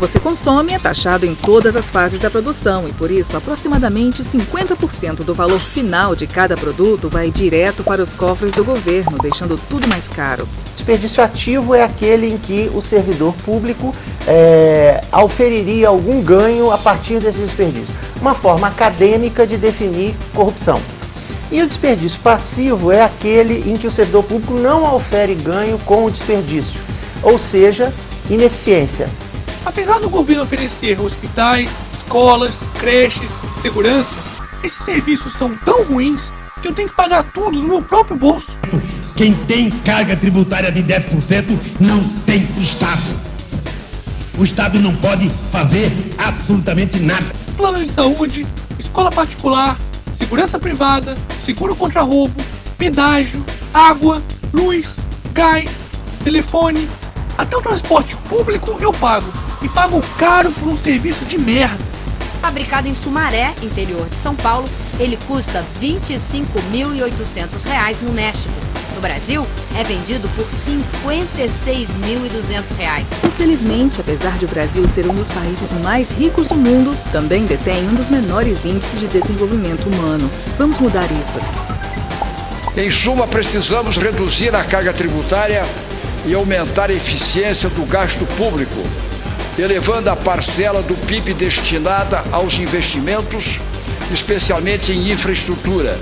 você consome é taxado em todas as fases da produção e, por isso, aproximadamente 50% do valor final de cada produto vai direto para os cofres do governo, deixando tudo mais caro. Desperdício ativo é aquele em que o servidor público é, auferiria algum ganho a partir desse desperdício. Uma forma acadêmica de definir corrupção. E o desperdício passivo é aquele em que o servidor público não ofere ganho com o desperdício, ou seja, ineficiência. Apesar do governo oferecer hospitais, escolas, creches, segurança, esses serviços são tão ruins que eu tenho que pagar tudo no meu próprio bolso. Quem tem carga tributária de 10% não tem Estado. O Estado não pode fazer absolutamente nada. Plano de saúde, escola particular, segurança privada, seguro contra roubo, pedágio, água, luz, gás, telefone, até o transporte público eu pago. E pago caro por um serviço de merda. Fabricado em Sumaré, interior de São Paulo, ele custa R$ 25.800 no México. No Brasil, é vendido por R$ 56.200. Infelizmente, apesar de o Brasil ser um dos países mais ricos do mundo, também detém um dos menores índices de desenvolvimento humano. Vamos mudar isso. Em suma, precisamos reduzir a carga tributária e aumentar a eficiência do gasto público, elevando a parcela do PIB destinada aos investimentos, especialmente em infraestrutura.